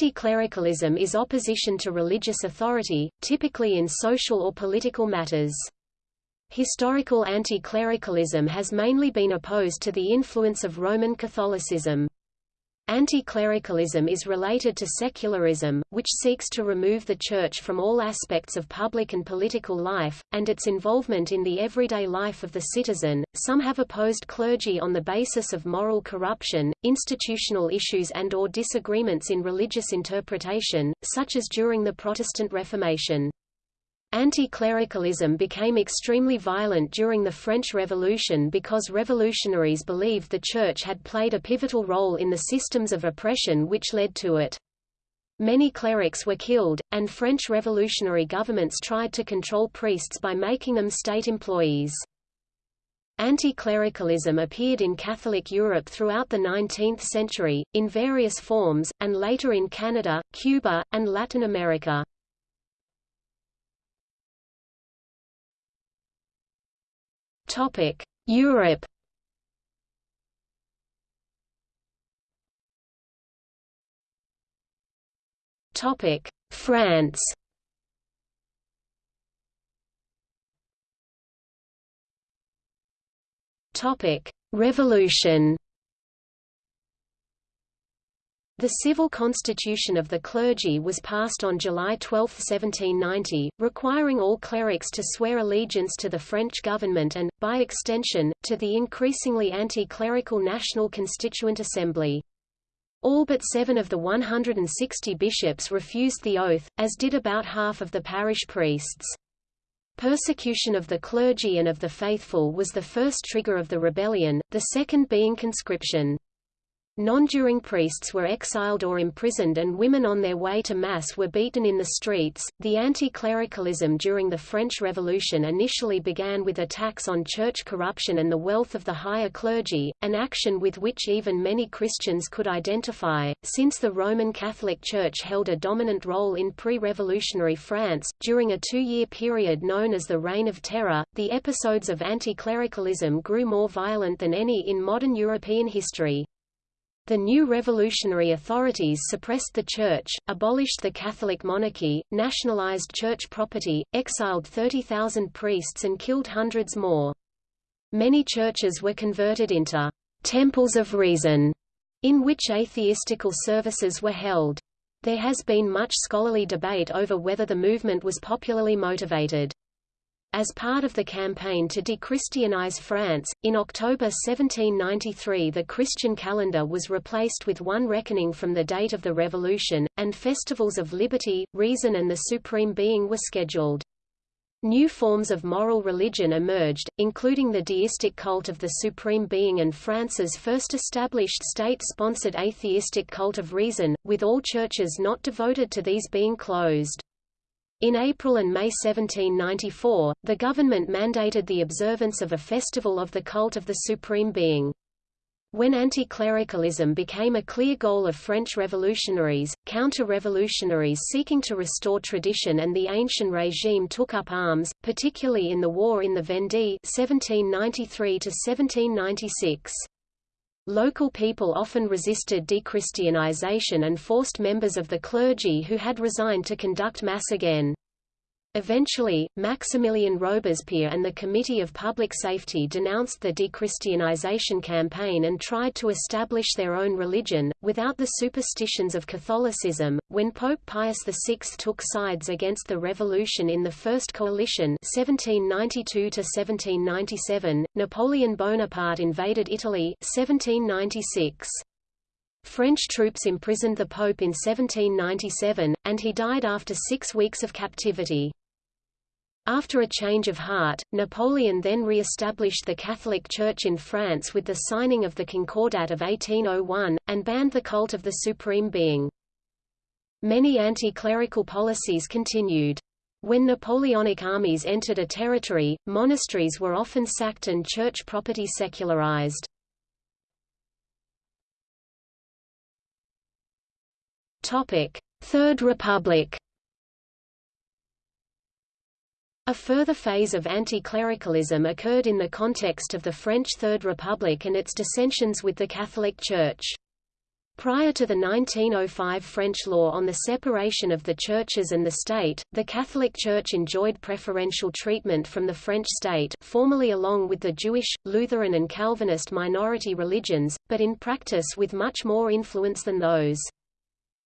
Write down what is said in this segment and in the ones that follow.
Anti-clericalism is opposition to religious authority, typically in social or political matters. Historical anti-clericalism has mainly been opposed to the influence of Roman Catholicism. Anti-clericalism is related to secularism, which seeks to remove the Church from all aspects of public and political life, and its involvement in the everyday life of the citizen. Some have opposed clergy on the basis of moral corruption, institutional issues and or disagreements in religious interpretation, such as during the Protestant Reformation. Anti-clericalism became extremely violent during the French Revolution because revolutionaries believed the Church had played a pivotal role in the systems of oppression which led to it. Many clerics were killed, and French revolutionary governments tried to control priests by making them state employees. Anti-clericalism appeared in Catholic Europe throughout the 19th century, in various forms, and later in Canada, Cuba, and Latin America. Topic: Europe. Topic: France. Topic: Revolution. The civil constitution of the clergy was passed on July 12, 1790, requiring all clerics to swear allegiance to the French government and, by extension, to the increasingly anti-clerical National Constituent Assembly. All but seven of the 160 bishops refused the oath, as did about half of the parish priests. Persecution of the clergy and of the faithful was the first trigger of the rebellion, the second being conscription. Non-juring priests were exiled or imprisoned and women on their way to Mass were beaten in the streets. The anti-clericalism during the French Revolution initially began with attacks on church corruption and the wealth of the higher clergy, an action with which even many Christians could identify. Since the Roman Catholic Church held a dominant role in pre-revolutionary France, during a two-year period known as the Reign of Terror, the episodes of anti-clericalism grew more violent than any in modern European history. The new revolutionary authorities suppressed the church, abolished the Catholic monarchy, nationalized church property, exiled 30,000 priests and killed hundreds more. Many churches were converted into temples of reason, in which atheistical services were held. There has been much scholarly debate over whether the movement was popularly motivated. As part of the campaign to de-Christianize France, in October 1793 the Christian calendar was replaced with one reckoning from the date of the Revolution, and festivals of liberty, reason and the Supreme Being were scheduled. New forms of moral religion emerged, including the deistic cult of the Supreme Being and France's first established state-sponsored atheistic cult of reason, with all churches not devoted to these being closed. In April and May 1794, the government mandated the observance of a festival of the cult of the Supreme Being. When anti-clericalism became a clear goal of French revolutionaries, counter-revolutionaries seeking to restore tradition and the ancient regime took up arms, particularly in the war in the Vendée 1793 1796. Local people often resisted dechristianization and forced members of the clergy who had resigned to conduct Mass again. Eventually, Maximilien Robespierre and the Committee of Public Safety denounced the dechristianization campaign and tried to establish their own religion, without the superstitions of Catholicism. When Pope Pius VI took sides against the revolution in the First Coalition (1792–1797), Napoleon Bonaparte invaded Italy (1796). French troops imprisoned the Pope in 1797, and he died after six weeks of captivity. After a change of heart, Napoleon then re-established the Catholic Church in France with the signing of the Concordat of 1801, and banned the cult of the Supreme Being. Many anti-clerical policies continued. When Napoleonic armies entered a territory, monasteries were often sacked and church property secularized. Third Republic A further phase of anti-clericalism occurred in the context of the French Third Republic and its dissensions with the Catholic Church. Prior to the 1905 French law on the separation of the churches and the state, the Catholic Church enjoyed preferential treatment from the French state formally along with the Jewish, Lutheran and Calvinist minority religions, but in practice with much more influence than those.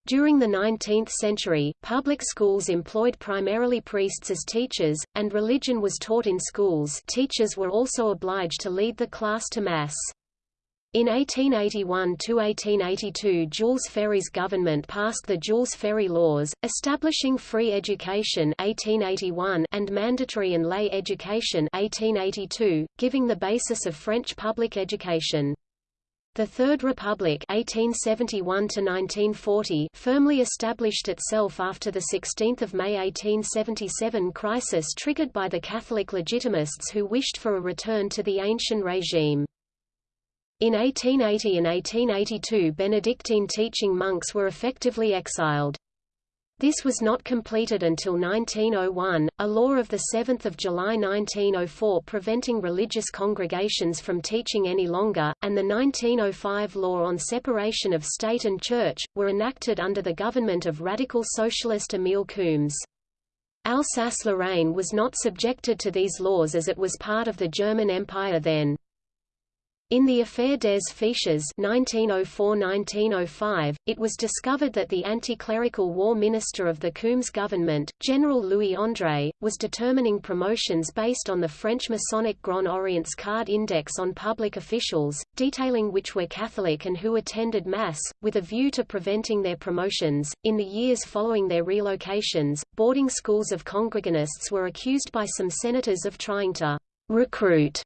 During the 19th century, public schools employed primarily priests as teachers, and religion was taught in schools teachers were also obliged to lead the class to Mass. In 1881–1882 Jules Ferry's government passed the Jules Ferry Laws, establishing free education 1881 and mandatory and lay education 1882, giving the basis of French public education. The Third Republic 1871 firmly established itself after the 16 May 1877 crisis triggered by the Catholic Legitimists who wished for a return to the ancient regime. In 1880 and 1882 Benedictine teaching monks were effectively exiled. This was not completed until 1901, a law of 7 July 1904 preventing religious congregations from teaching any longer, and the 1905 law on separation of state and church, were enacted under the government of radical socialist Émile Combes. Alsace-Lorraine was not subjected to these laws as it was part of the German Empire then. In the Affaire des Fiches 1904–1905, it was discovered that the anti-clerical war minister of the Combes government, General Louis André, was determining promotions based on the French Masonic Grand Orient's card index on public officials, detailing which were Catholic and who attended Mass, with a view to preventing their promotions. In the years following their relocations, boarding schools of Congreganists were accused by some senators of trying to recruit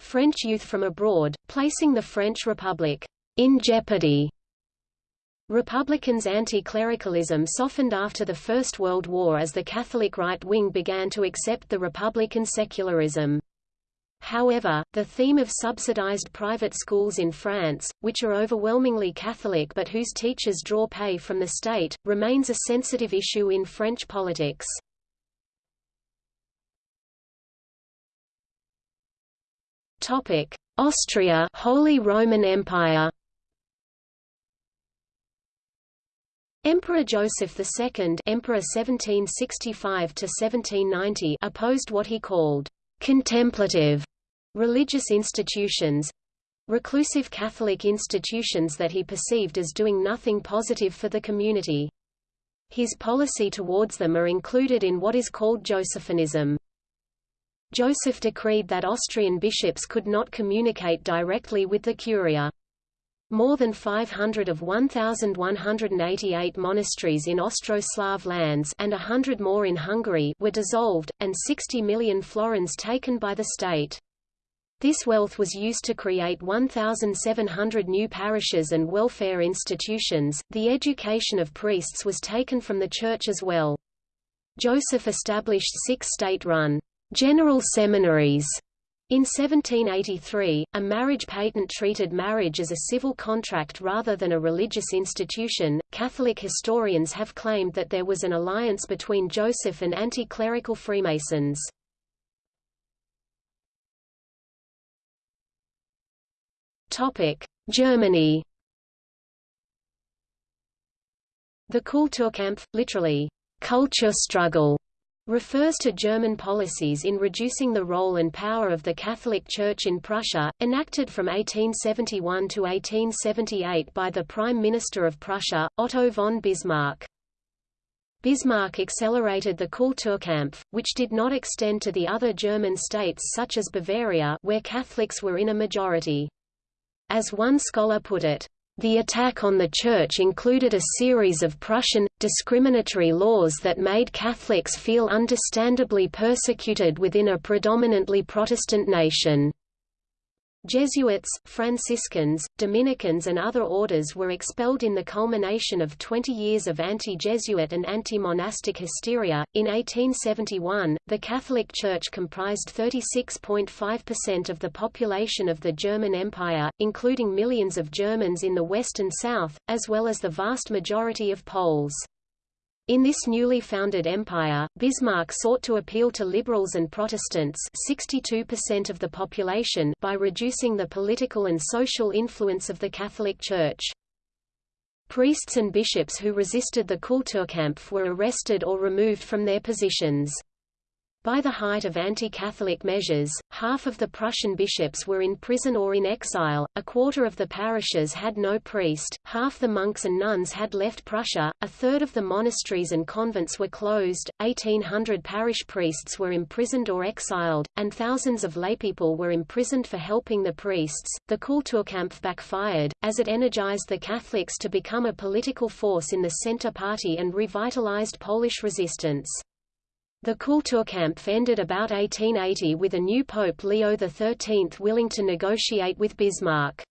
French youth from abroad, placing the French Republic in jeopardy. Republicans' anti-clericalism softened after the First World War as the Catholic right wing began to accept the Republican secularism. However, the theme of subsidized private schools in France, which are overwhelmingly Catholic but whose teachers draw pay from the state, remains a sensitive issue in French politics. Topic: Austria, Holy Roman Empire. Emperor Joseph II, Emperor 1765–1790 opposed what he called contemplative religious institutions, reclusive Catholic institutions that he perceived as doing nothing positive for the community. His policy towards them are included in what is called Josephinism. Joseph decreed that Austrian bishops could not communicate directly with the Curia. More than 500 of 1,188 monasteries in Austro-Slav lands and hundred more in Hungary were dissolved, and 60 million florins taken by the state. This wealth was used to create 1,700 new parishes and welfare institutions. The education of priests was taken from the church as well. Joseph established six state-run general seminaries. In 1783, a marriage patent treated marriage as a civil contract rather than a religious institution. Catholic historians have claimed that there was an alliance between Joseph and anti-clerical Freemasons. Topic: Germany. The Kulturkampf, literally, culture struggle, refers to German policies in reducing the role and power of the Catholic Church in Prussia, enacted from 1871 to 1878 by the Prime Minister of Prussia, Otto von Bismarck. Bismarck accelerated the Kulturkampf, which did not extend to the other German states such as Bavaria where Catholics were in a majority. As one scholar put it, the attack on the Church included a series of Prussian, discriminatory laws that made Catholics feel understandably persecuted within a predominantly Protestant nation. Jesuits, Franciscans, Dominicans and other orders were expelled in the culmination of 20 years of anti-Jesuit and anti-monastic hysteria. In 1871, the Catholic Church comprised 36.5% of the population of the German Empire, including millions of Germans in the west and south, as well as the vast majority of Poles. In this newly founded empire, Bismarck sought to appeal to liberals and Protestants 62% of the population by reducing the political and social influence of the Catholic Church. Priests and bishops who resisted the Kulturkampf were arrested or removed from their positions. By the height of anti-Catholic measures, half of the Prussian bishops were in prison or in exile, a quarter of the parishes had no priest, half the monks and nuns had left Prussia, a third of the monasteries and convents were closed, 1800 parish priests were imprisoned or exiled, and thousands of laypeople were imprisoned for helping the priests. The Kulturkampf backfired, as it energized the Catholics to become a political force in the Centre Party and revitalized Polish resistance. The Kulturkampf ended about 1880 with a new Pope Leo XIII willing to negotiate with Bismarck.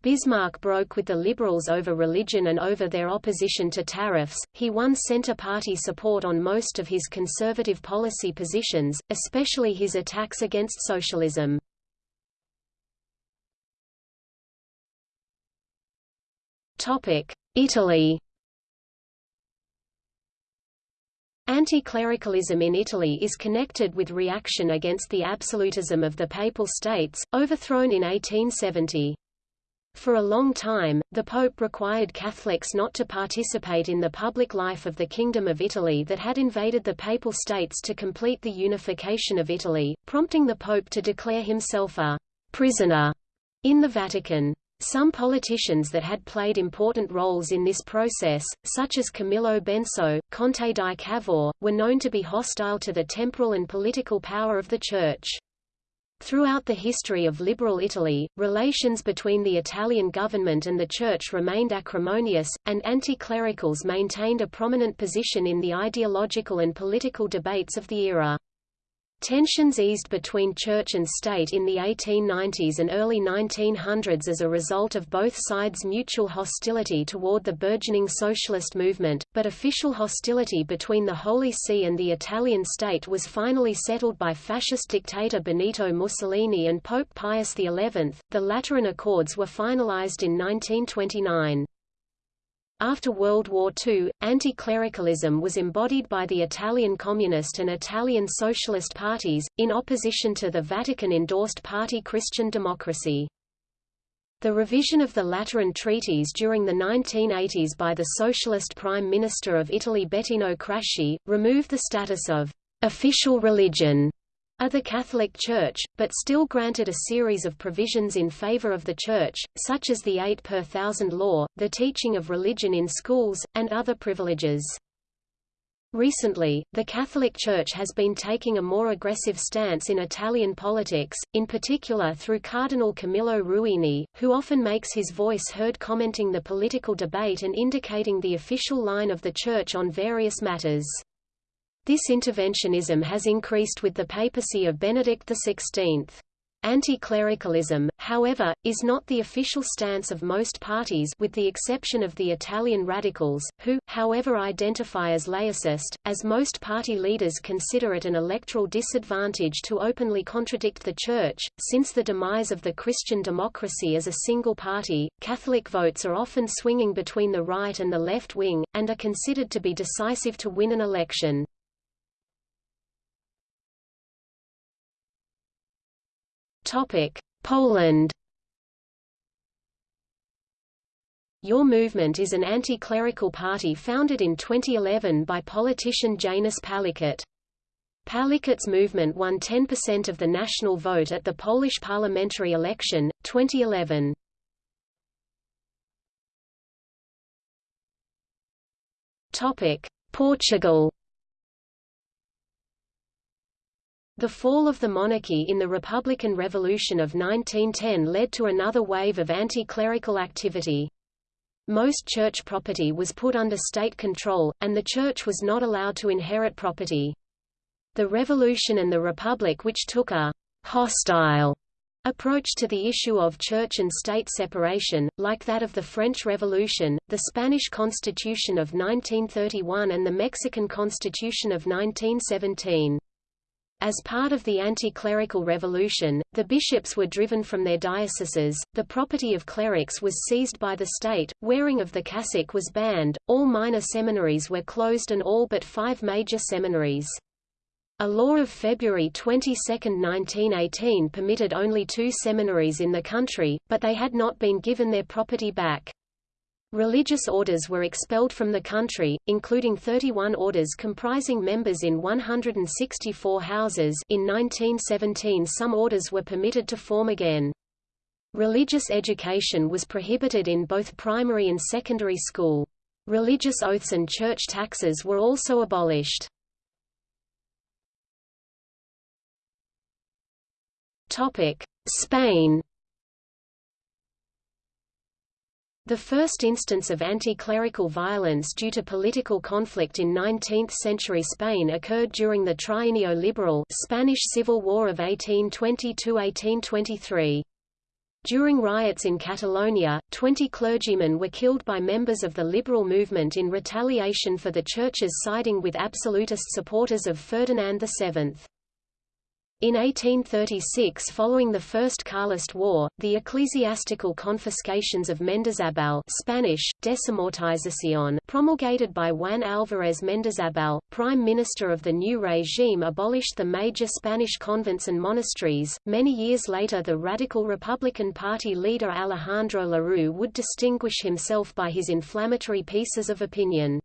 Bismarck broke with the liberals over religion and over their opposition to tariffs. He won Centre Party support on most of his conservative policy positions, especially his attacks against socialism. Topic: Italy Anti-clericalism in Italy is connected with reaction against the absolutism of the Papal States, overthrown in 1870. For a long time, the Pope required Catholics not to participate in the public life of the Kingdom of Italy that had invaded the Papal States to complete the unification of Italy, prompting the Pope to declare himself a «prisoner» in the Vatican. Some politicians that had played important roles in this process, such as Camillo Benso, Conte di Cavour, were known to be hostile to the temporal and political power of the Church. Throughout the history of liberal Italy, relations between the Italian government and the Church remained acrimonious, and anti-clericals maintained a prominent position in the ideological and political debates of the era. Tensions eased between church and state in the 1890s and early 1900s as a result of both sides' mutual hostility toward the burgeoning socialist movement, but official hostility between the Holy See and the Italian state was finally settled by fascist dictator Benito Mussolini and Pope Pius XI. The Lateran Accords were finalized in 1929. After World War II, anti-clericalism was embodied by the Italian Communist and Italian Socialist parties, in opposition to the Vatican-endorsed party Christian Democracy. The revision of the Lateran treaties during the 1980s by the Socialist Prime Minister of Italy Bettino Craxi, removed the status of official religion of the Catholic Church, but still granted a series of provisions in favor of the Church, such as the eight per thousand law, the teaching of religion in schools, and other privileges. Recently, the Catholic Church has been taking a more aggressive stance in Italian politics, in particular through Cardinal Camillo Ruini, who often makes his voice heard commenting the political debate and indicating the official line of the Church on various matters. This interventionism has increased with the papacy of Benedict XVI. Anti-clericalism, however, is not the official stance of most parties with the exception of the Italian radicals, who, however identify as laicist, as most party leaders consider it an electoral disadvantage to openly contradict the Church. Since the demise of the Christian democracy as a single party, Catholic votes are often swinging between the right and the left wing, and are considered to be decisive to win an election. Poland. Your Movement is an anti-clerical party founded in 2011 by politician Janusz Palikot. Palikot's movement won 10% of the national vote at the Polish parliamentary election, 2011. Portugal The fall of the monarchy in the Republican Revolution of 1910 led to another wave of anti-clerical activity. Most church property was put under state control, and the church was not allowed to inherit property. The revolution and the republic which took a «hostile» approach to the issue of church and state separation, like that of the French Revolution, the Spanish Constitution of 1931 and the Mexican Constitution of 1917. As part of the anti-clerical revolution, the bishops were driven from their dioceses, the property of clerics was seized by the state, wearing of the cassock was banned, all minor seminaries were closed and all but five major seminaries. A law of February 22, 1918 permitted only two seminaries in the country, but they had not been given their property back. Religious orders were expelled from the country, including 31 orders comprising members in 164 houses in 1917 some orders were permitted to form again. Religious education was prohibited in both primary and secondary school. Religious oaths and church taxes were also abolished. Spain The first instance of anti-clerical violence due to political conflict in 19th-century Spain occurred during the Trienio Liberal Spanish Civil War of 1820–1823. During riots in Catalonia, 20 clergymen were killed by members of the liberal movement in retaliation for the churches siding with absolutist supporters of Ferdinand VII. In 1836 following the First Carlist War, the ecclesiastical confiscations of Mendizabal Spanish, desamortización promulgated by Juan Álvarez Mendizabal, prime minister of the new regime abolished the major Spanish convents and monasteries. Many years later the radical Republican Party leader Alejandro Lerroux would distinguish himself by his inflammatory pieces of opinion.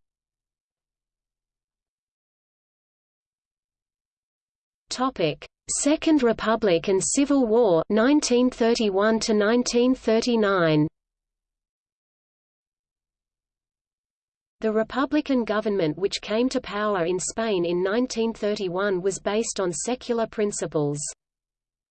Topic Second Republic and Civil War 1931 to 1939 The Republican government which came to power in Spain in 1931 was based on secular principles.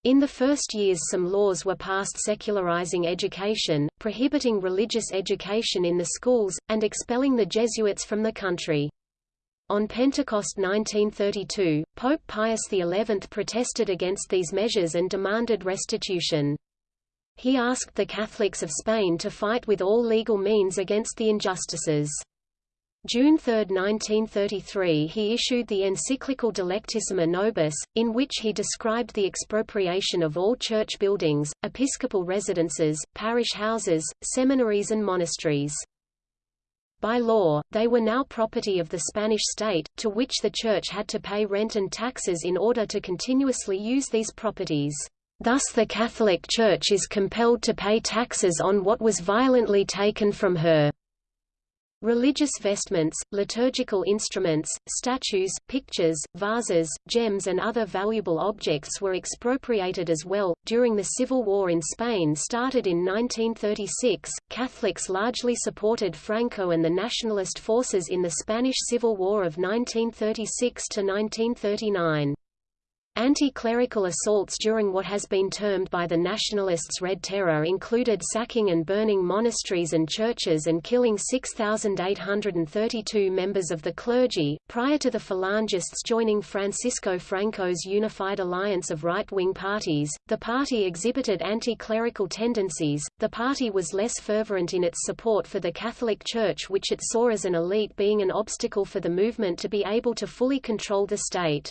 In the first years some laws were passed secularizing education, prohibiting religious education in the schools, and expelling the Jesuits from the country. On Pentecost 1932, Pope Pius XI protested against these measures and demanded restitution. He asked the Catholics of Spain to fight with all legal means against the injustices. June 3, 1933 he issued the encyclical Delectissima Nobis, in which he described the expropriation of all church buildings, episcopal residences, parish houses, seminaries and monasteries. By law, they were now property of the Spanish state, to which the Church had to pay rent and taxes in order to continuously use these properties. Thus the Catholic Church is compelled to pay taxes on what was violently taken from her. Religious vestments, liturgical instruments, statues, pictures, vases, gems, and other valuable objects were expropriated as well. During the Civil War in Spain started in 1936, Catholics largely supported Franco and the nationalist forces in the Spanish Civil War of 1936 to 1939. Anti-clerical assaults during what has been termed by the nationalists Red Terror included sacking and burning monasteries and churches and killing 6,832 members of the clergy. Prior to the Falangists joining Francisco Franco's unified alliance of right-wing parties, the party exhibited anti-clerical tendencies. The party was less fervent in its support for the Catholic Church which it saw as an elite being an obstacle for the movement to be able to fully control the state.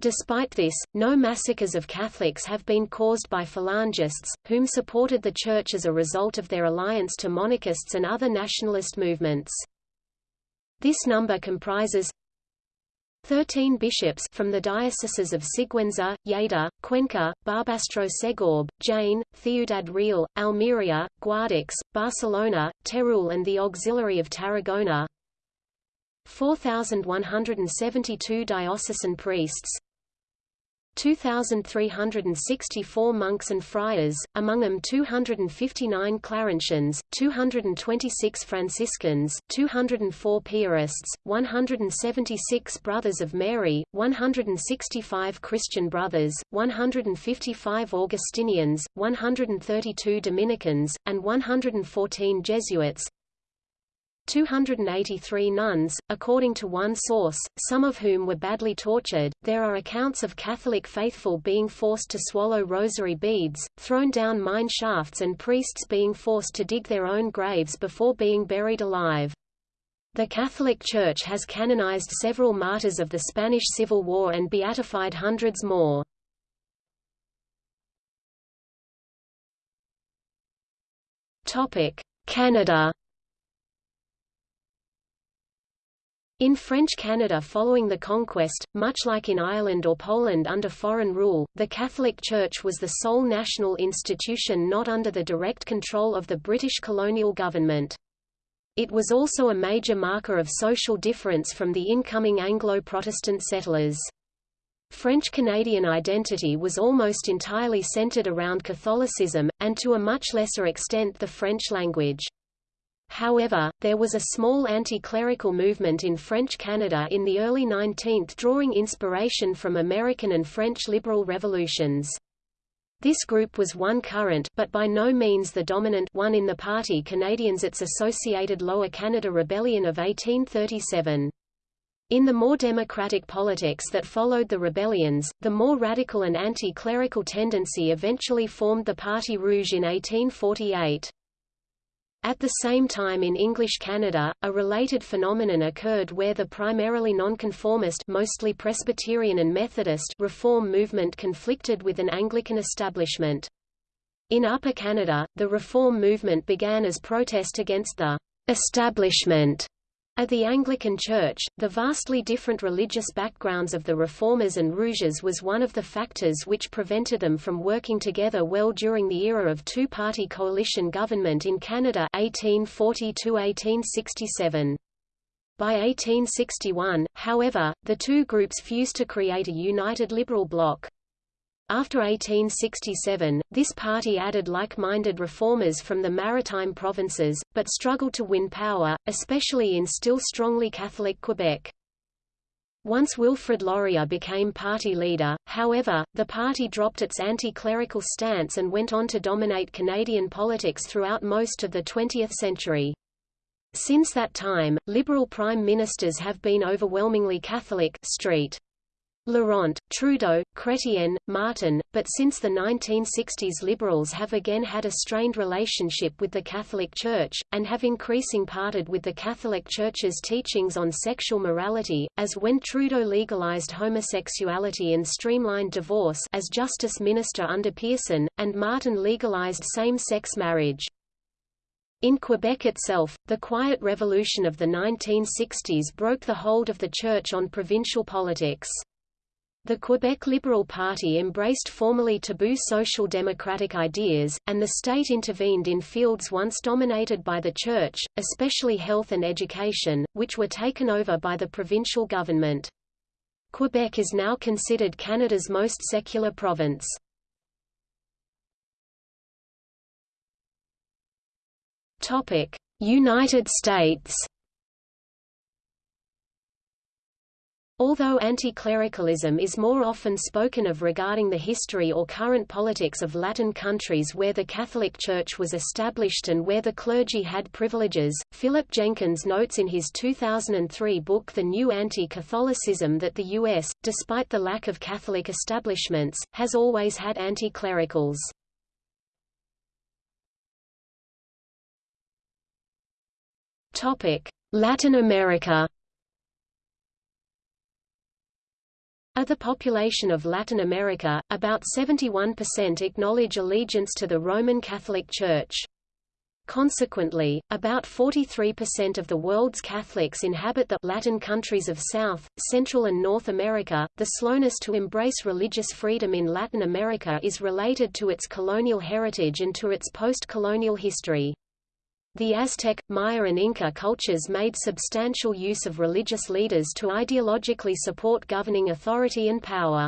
Despite this, no massacres of Catholics have been caused by Falangists, whom supported the Church as a result of their alliance to monarchists and other nationalist movements. This number comprises 13 bishops from the dioceses of Sigüenza, Lleida, Cuenca, Barbastro Segorbe, Jaén, Ciudad Real, Almería, Guadix, Barcelona, Teruel and the Auxiliary of Tarragona 4,172 diocesan priests 2,364 monks and friars, among them 259 Claretians, 226 Franciscans, 204 Piarists, 176 Brothers of Mary, 165 Christian Brothers, 155 Augustinians, 132 Dominicans, and 114 Jesuits, 283 nuns, according to one source, some of whom were badly tortured. There are accounts of Catholic faithful being forced to swallow rosary beads, thrown down mine shafts, and priests being forced to dig their own graves before being buried alive. The Catholic Church has canonized several martyrs of the Spanish Civil War and beatified hundreds more. Canada In French Canada following the conquest, much like in Ireland or Poland under foreign rule, the Catholic Church was the sole national institution not under the direct control of the British colonial government. It was also a major marker of social difference from the incoming Anglo-Protestant settlers. French-Canadian identity was almost entirely centered around Catholicism, and to a much lesser extent the French language. However, there was a small anti-clerical movement in French Canada in the early 19th drawing inspiration from American and French liberal revolutions. This group was one current but by no means the dominant one in the party Canadians its associated Lower Canada Rebellion of 1837. In the more democratic politics that followed the rebellions, the more radical and anti-clerical tendency eventually formed the Parti Rouge in 1848. At the same time in English Canada, a related phenomenon occurred where the primarily nonconformist mostly Presbyterian and Methodist reform movement conflicted with an Anglican establishment. In Upper Canada, the reform movement began as protest against the establishment at the Anglican Church, the vastly different religious backgrounds of the Reformers and Rouges was one of the factors which prevented them from working together well during the era of two-party coalition government in Canada 1840–1867. By 1861, however, the two groups fused to create a united liberal bloc. After 1867, this party added like-minded reformers from the maritime provinces, but struggled to win power, especially in still strongly Catholic Quebec. Once Wilfrid Laurier became party leader, however, the party dropped its anti-clerical stance and went on to dominate Canadian politics throughout most of the 20th century. Since that time, Liberal prime ministers have been overwhelmingly Catholic Street. Laurent, Trudeau, Chrétien, Martin, but since the 1960s Liberals have again had a strained relationship with the Catholic Church, and have increasing parted with the Catholic Church's teachings on sexual morality, as when Trudeau legalized homosexuality and streamlined divorce as Justice Minister under Pearson, and Martin legalized same-sex marriage. In Quebec itself, the Quiet Revolution of the 1960s broke the hold of the Church on provincial politics. The Quebec Liberal Party embraced formerly taboo social democratic ideas, and the state intervened in fields once dominated by the Church, especially health and education, which were taken over by the provincial government. Quebec is now considered Canada's most secular province. United States Although anti-clericalism is more often spoken of regarding the history or current politics of Latin countries where the Catholic Church was established and where the clergy had privileges, Philip Jenkins notes in his 2003 book The New Anti-Catholicism that the U.S., despite the lack of Catholic establishments, has always had anti-clericals. Latin America Of the population of Latin America, about 71% acknowledge allegiance to the Roman Catholic Church. Consequently, about 43% of the world's Catholics inhabit the Latin countries of South, Central and North America. The slowness to embrace religious freedom in Latin America is related to its colonial heritage and to its post-colonial history. The Aztec, Maya and Inca cultures made substantial use of religious leaders to ideologically support governing authority and power.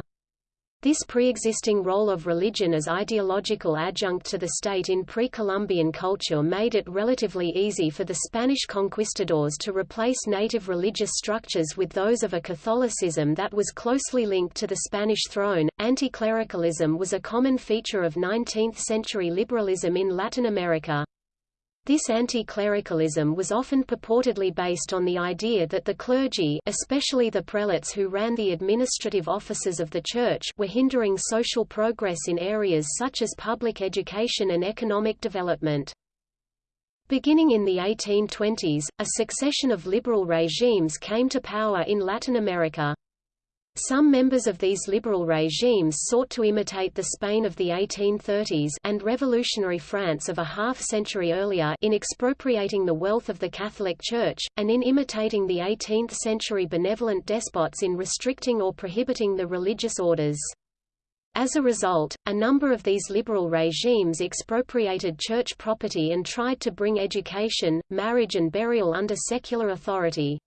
This pre-existing role of religion as ideological adjunct to the state in pre-Columbian culture made it relatively easy for the Spanish conquistadors to replace native religious structures with those of a Catholicism that was closely linked to the Spanish throne. Anti-clericalism was a common feature of 19th-century liberalism in Latin America. This anti-clericalism was often purportedly based on the idea that the clergy especially the prelates who ran the administrative offices of the Church were hindering social progress in areas such as public education and economic development. Beginning in the 1820s, a succession of liberal regimes came to power in Latin America. Some members of these liberal regimes sought to imitate the Spain of the 1830s and revolutionary France of a half-century earlier in expropriating the wealth of the Catholic Church, and in imitating the 18th-century benevolent despots in restricting or prohibiting the religious orders. As a result, a number of these liberal regimes expropriated church property and tried to bring education, marriage and burial under secular authority.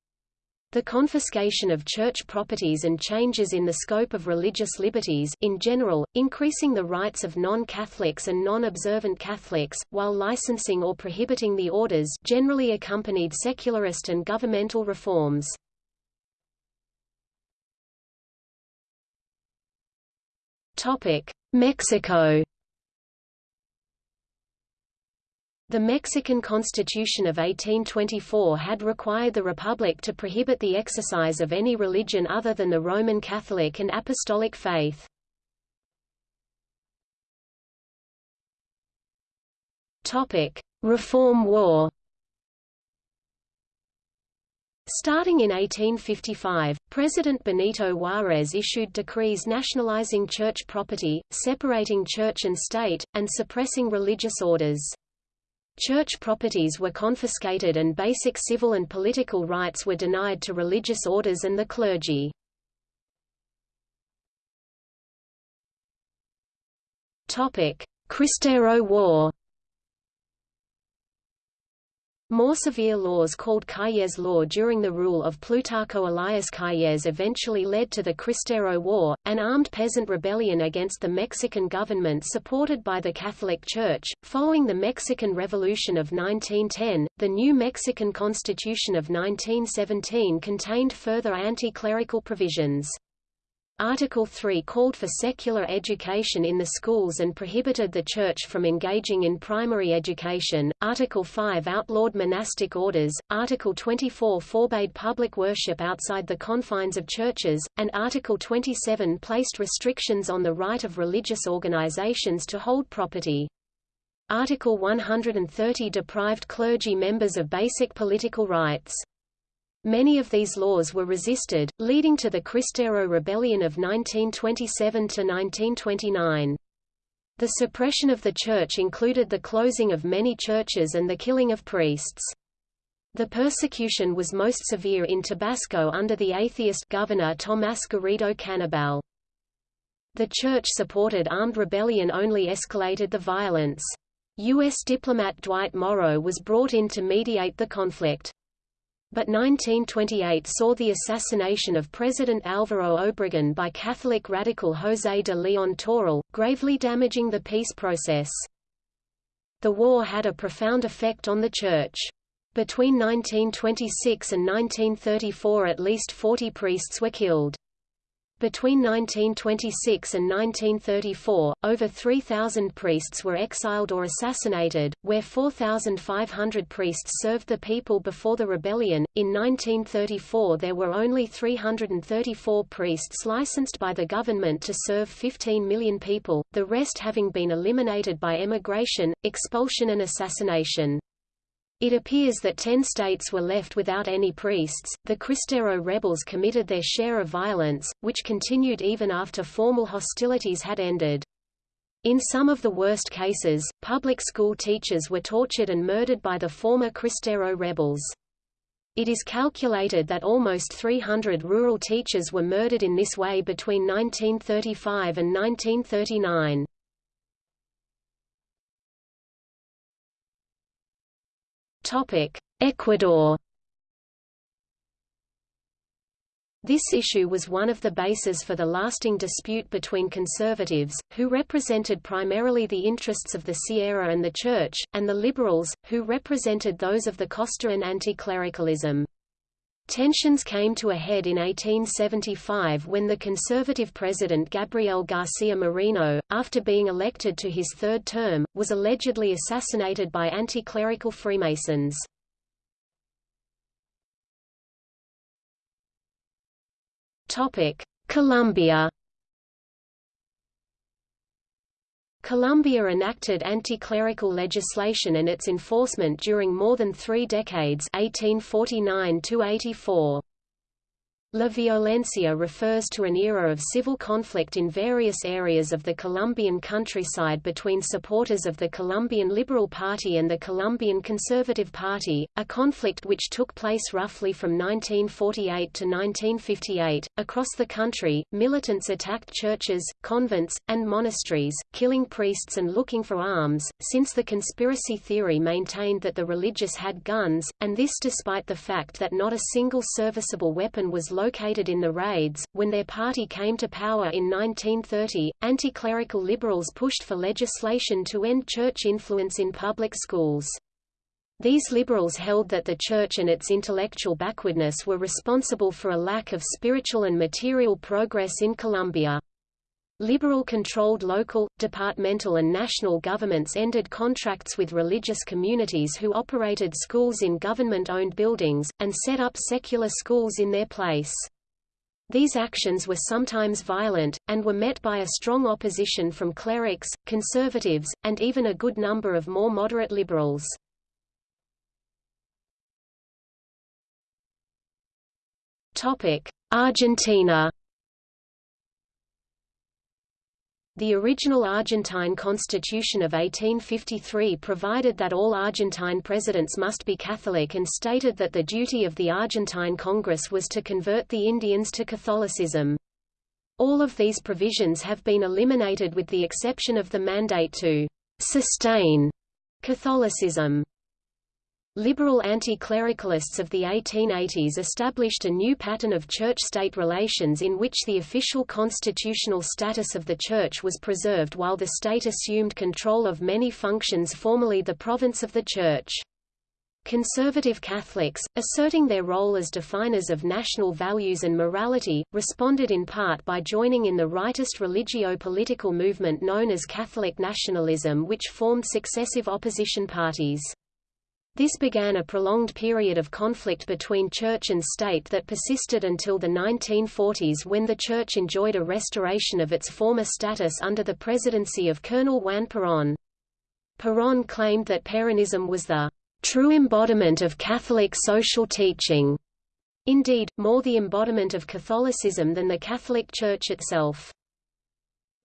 The confiscation of church properties and changes in the scope of religious liberties in general, increasing the rights of non-Catholics and non-observant Catholics, while licensing or prohibiting the orders generally accompanied secularist and governmental reforms. Mexico The Mexican Constitution of 1824 had required the Republic to prohibit the exercise of any religion other than the Roman Catholic and Apostolic faith. Reform War Starting in 1855, President Benito Juárez issued decrees nationalizing church property, separating church and state, and suppressing religious orders. Church properties were confiscated and basic civil and political rights were denied to religious orders and the clergy. Cristero War more severe laws called Calles Law during the rule of Plutarco Elias Calles eventually led to the Cristero War, an armed peasant rebellion against the Mexican government supported by the Catholic Church. Following the Mexican Revolution of 1910, the new Mexican Constitution of 1917 contained further anti-clerical provisions. Article 3 called for secular education in the schools and prohibited the Church from engaging in primary education, Article 5 outlawed monastic orders, Article 24 forbade public worship outside the confines of churches, and Article 27 placed restrictions on the right of religious organizations to hold property. Article 130 deprived clergy members of basic political rights. Many of these laws were resisted, leading to the Cristero Rebellion of 1927–1929. The suppression of the church included the closing of many churches and the killing of priests. The persecution was most severe in Tabasco under the atheist governor Tomás Garrido Canabal. The church-supported armed rebellion only escalated the violence. U.S. diplomat Dwight Morrow was brought in to mediate the conflict. But 1928 saw the assassination of President Álvaro Obregón by Catholic radical José de León Toral, gravely damaging the peace process. The war had a profound effect on the Church. Between 1926 and 1934 at least 40 priests were killed. Between 1926 and 1934, over 3,000 priests were exiled or assassinated, where 4,500 priests served the people before the rebellion. In 1934, there were only 334 priests licensed by the government to serve 15 million people, the rest having been eliminated by emigration, expulsion, and assassination. It appears that ten states were left without any priests. The Cristero rebels committed their share of violence, which continued even after formal hostilities had ended. In some of the worst cases, public school teachers were tortured and murdered by the former Cristero rebels. It is calculated that almost 300 rural teachers were murdered in this way between 1935 and 1939. Ecuador This issue was one of the bases for the lasting dispute between conservatives, who represented primarily the interests of the Sierra and the Church, and the liberals, who represented those of the Costa and anti-clericalism. Tensions came to a head in 1875 when the conservative president Gabriel García Moreno, after being elected to his third term, was allegedly assassinated by anti-clerical Freemasons. Colombia Colombia enacted anti-clerical legislation and its enforcement during more than three decades 1849 -84. La violencia refers to an era of civil conflict in various areas of the Colombian countryside between supporters of the Colombian Liberal Party and the Colombian Conservative Party, a conflict which took place roughly from 1948 to 1958. Across the country, militants attacked churches, convents, and monasteries, killing priests and looking for arms, since the conspiracy theory maintained that the religious had guns, and this despite the fact that not a single serviceable weapon was located in the raids. When their party came to power in 1930, anti-clerical liberals pushed for legislation to end church influence in public schools. These liberals held that the Church and its intellectual backwardness were responsible for a lack of spiritual and material progress in Colombia. Liberal-controlled local, departmental and national governments ended contracts with religious communities who operated schools in government-owned buildings, and set up secular schools in their place. These actions were sometimes violent, and were met by a strong opposition from clerics, conservatives, and even a good number of more moderate liberals. Argentina The original Argentine constitution of 1853 provided that all Argentine presidents must be Catholic and stated that the duty of the Argentine Congress was to convert the Indians to Catholicism. All of these provisions have been eliminated with the exception of the mandate to sustain Catholicism. Liberal anti-clericalists of the 1880s established a new pattern of church-state relations in which the official constitutional status of the church was preserved while the state assumed control of many functions formerly the province of the church. Conservative Catholics, asserting their role as definers of national values and morality, responded in part by joining in the rightist religio-political movement known as Catholic nationalism which formed successive opposition parties. This began a prolonged period of conflict between church and state that persisted until the 1940s when the church enjoyed a restoration of its former status under the presidency of Colonel Juan Perón. Perón claimed that Peronism was the true embodiment of Catholic social teaching. Indeed, more the embodiment of Catholicism than the Catholic Church itself.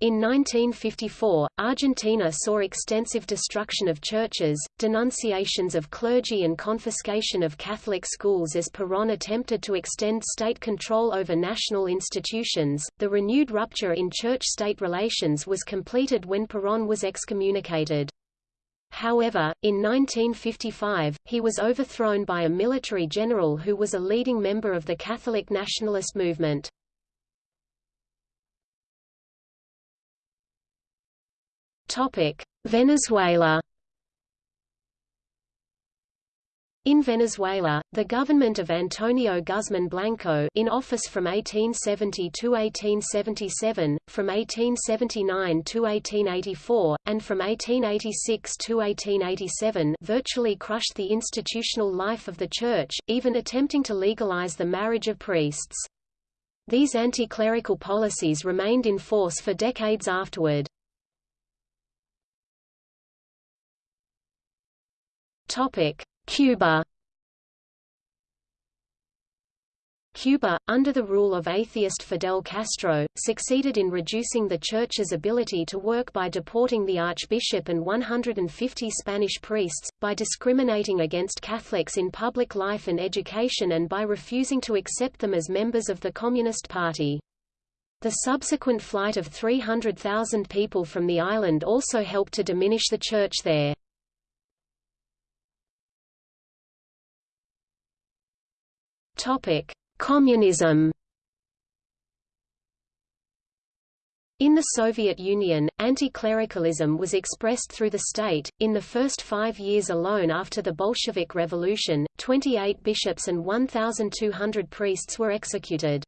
In 1954, Argentina saw extensive destruction of churches, denunciations of clergy and confiscation of Catholic schools as Perón attempted to extend state control over national institutions. The renewed rupture in church-state relations was completed when Perón was excommunicated. However, in 1955, he was overthrown by a military general who was a leading member of the Catholic nationalist movement. Venezuela In Venezuela, the government of Antonio Guzmán Blanco in office from 1870 to 1877, from 1879 to 1884, and from 1886 to 1887 virtually crushed the institutional life of the Church, even attempting to legalize the marriage of priests. These anti-clerical policies remained in force for decades afterward. Cuba Cuba, under the rule of atheist Fidel Castro, succeeded in reducing the Church's ability to work by deporting the Archbishop and 150 Spanish priests, by discriminating against Catholics in public life and education and by refusing to accept them as members of the Communist Party. The subsequent flight of 300,000 people from the island also helped to diminish the Church there. Topic: Communism. In the Soviet Union, anti-clericalism was expressed through the state. In the first five years alone after the Bolshevik Revolution, 28 bishops and 1,200 priests were executed.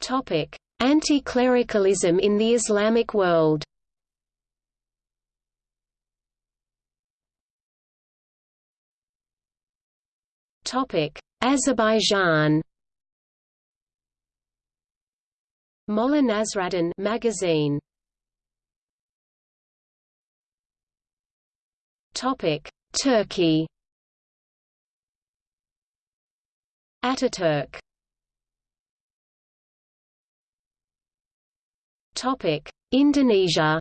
Topic: Anti-clericalism in the Islamic world Azerbaijan. Molla Nasraddin magazine. Topic Turkey. Ataturk Topic Indonesia.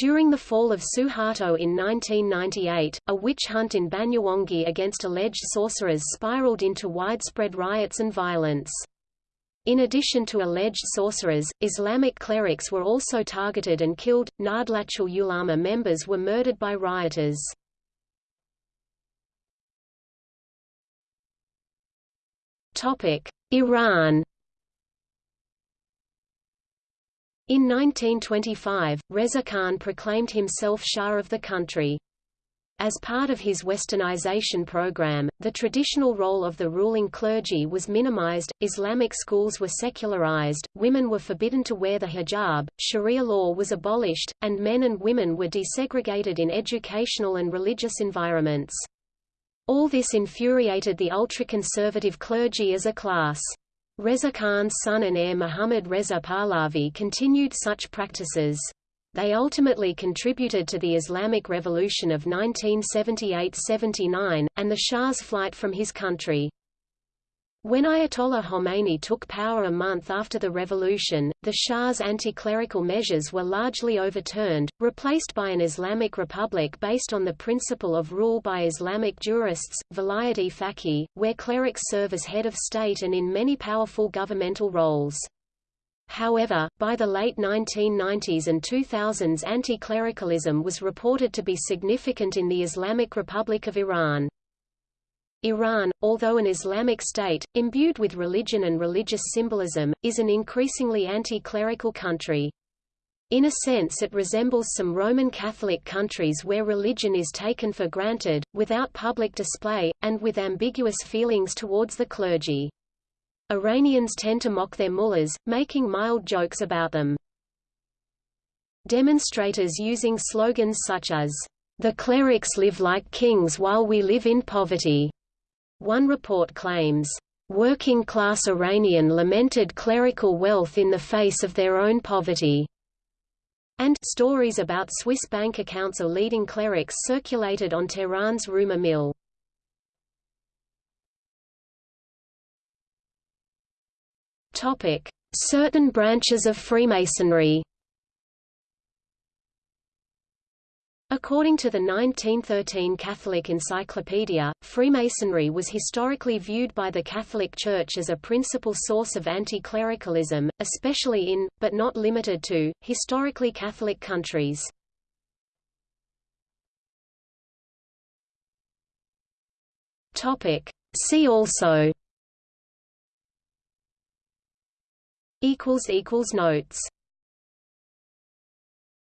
During the fall of Suharto in 1998, a witch hunt in Banyuwangi against alleged sorcerers spiraled into widespread riots and violence. In addition to alleged sorcerers, Islamic clerics were also targeted and killed. Nahdlatul Ulama members were murdered by rioters. Topic: Iran In 1925, Reza Khan proclaimed himself Shah of the country. As part of his westernization program, the traditional role of the ruling clergy was minimized, Islamic schools were secularized, women were forbidden to wear the hijab, Sharia law was abolished, and men and women were desegregated in educational and religious environments. All this infuriated the ultra-conservative clergy as a class. Reza Khan's son and heir Muhammad Reza Pahlavi continued such practices. They ultimately contributed to the Islamic Revolution of 1978–79, and the Shah's flight from his country. When Ayatollah Khomeini took power a month after the revolution, the Shah's anti-clerical measures were largely overturned, replaced by an Islamic republic based on the principle of rule by Islamic jurists, vilayat-e-faqih, where clerics serve as head of state and in many powerful governmental roles. However, by the late 1990s and 2000s anti-clericalism was reported to be significant in the Islamic Republic of Iran. Iran, although an Islamic state, imbued with religion and religious symbolism, is an increasingly anti-clerical country. In a sense it resembles some Roman Catholic countries where religion is taken for granted, without public display, and with ambiguous feelings towards the clergy. Iranians tend to mock their mullahs, making mild jokes about them. Demonstrators using slogans such as, "'The clerics live like kings while we live in poverty' One report claims, "...working-class Iranian lamented clerical wealth in the face of their own poverty." and stories about Swiss bank accounts of leading clerics circulated on Tehran's rumor mill. Topic: Certain branches of Freemasonry According to the 1913 Catholic Encyclopedia, Freemasonry was historically viewed by the Catholic Church as a principal source of anti-clericalism, especially in, but not limited to, historically Catholic countries. See also. Notes